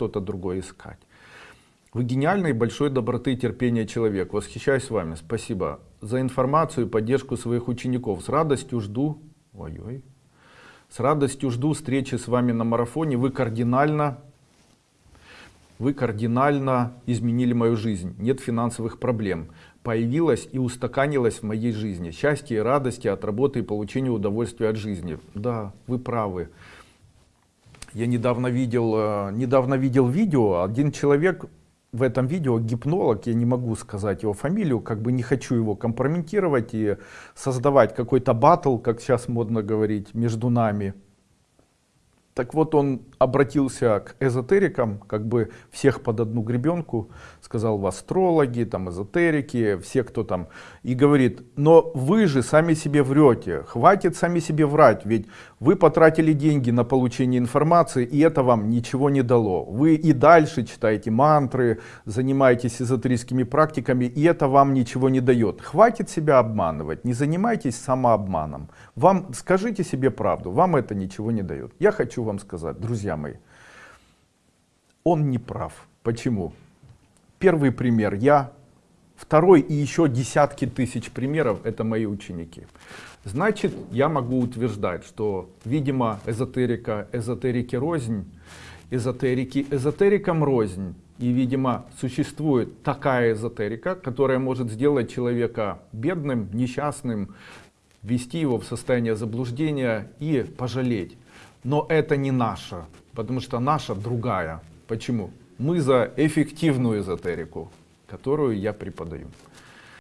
что-то другое искать. Вы гениальный, большой доброты и терпения человек. Восхищаюсь вами. Спасибо за информацию и поддержку своих учеников. С радостью жду... Ой-ой. С радостью жду встречи с вами на марафоне. Вы кардинально... Вы кардинально изменили мою жизнь. Нет финансовых проблем. Появилась и устаканилась в моей жизни. Счастье и радости от работы и получения удовольствия от жизни. Да, вы правы. Я недавно видел, э, недавно видел видео. Один человек в этом видео гипнолог, я не могу сказать его фамилию, как бы не хочу его компрометировать и создавать какой-то батл, как сейчас модно говорить, между нами. Так вот он обратился к эзотерикам, как бы всех под одну гребенку, сказал в астрологи, там эзотерики, все кто там, и говорит, но вы же сами себе врете, хватит сами себе врать, ведь вы потратили деньги на получение информации, и это вам ничего не дало. Вы и дальше читаете мантры, занимаетесь эзотерическими практиками, и это вам ничего не дает. Хватит себя обманывать, не занимайтесь самообманом. Вам, скажите себе правду, вам это ничего не дает. Я хочу вам сказать, друзья мои, он не прав. Почему? Первый пример я, второй и еще десятки тысяч примеров это мои ученики. Значит, я могу утверждать, что, видимо, эзотерика, эзотерики рознь, эзотерики эзотерикам рознь. И, видимо, существует такая эзотерика, которая может сделать человека бедным, несчастным, ввести его в состояние заблуждения и пожалеть. Но это не наша, потому что наша другая. Почему? Мы за эффективную эзотерику, которую я преподаю.